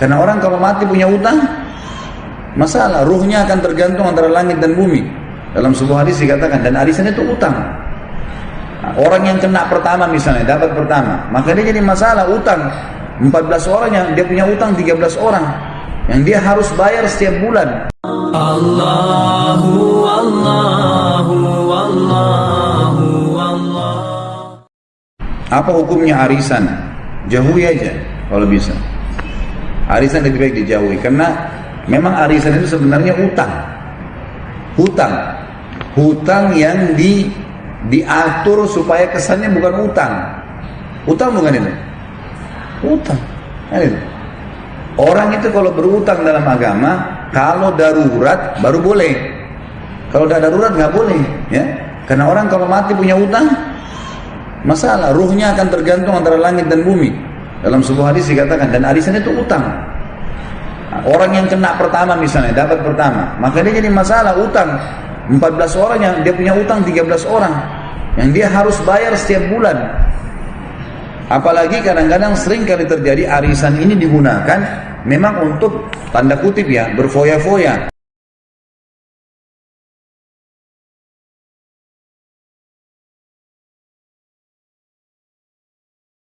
Karena orang kalau mati punya utang, masalah ruhnya akan tergantung antara langit dan bumi. Dalam sebuah hadis dikatakan dan arisan itu utang. Nah, orang yang kena pertama misalnya dapat pertama, maka dia jadi masalah utang. 14 orang yang dia punya utang 13 orang yang dia harus bayar setiap bulan. Allahu Allahu Allahu Allah. Apa hukumnya arisan? Jauhi aja kalau bisa. Arisan lebih baik dijauhi karena memang arisan itu sebenarnya utang. Hutang. Hutang yang di diatur supaya kesannya bukan utang. Utang bukan itu? Utang. Kan itu. Orang itu kalau berutang dalam agama, kalau darurat baru boleh. Kalau tidak darurat nggak boleh, ya. Karena orang kalau mati punya utang, masalah. Ruhnya akan tergantung antara langit dan bumi. Dalam sebuah hadis dikatakan dan arisan itu utang. Orang yang kena pertama misalnya dapat pertama, maka dia jadi masalah utang. 14 orang yang dia punya utang 13 orang yang dia harus bayar setiap bulan. Apalagi kadang-kadang sering kali terjadi arisan ini digunakan memang untuk tanda kutip ya berfoya-foya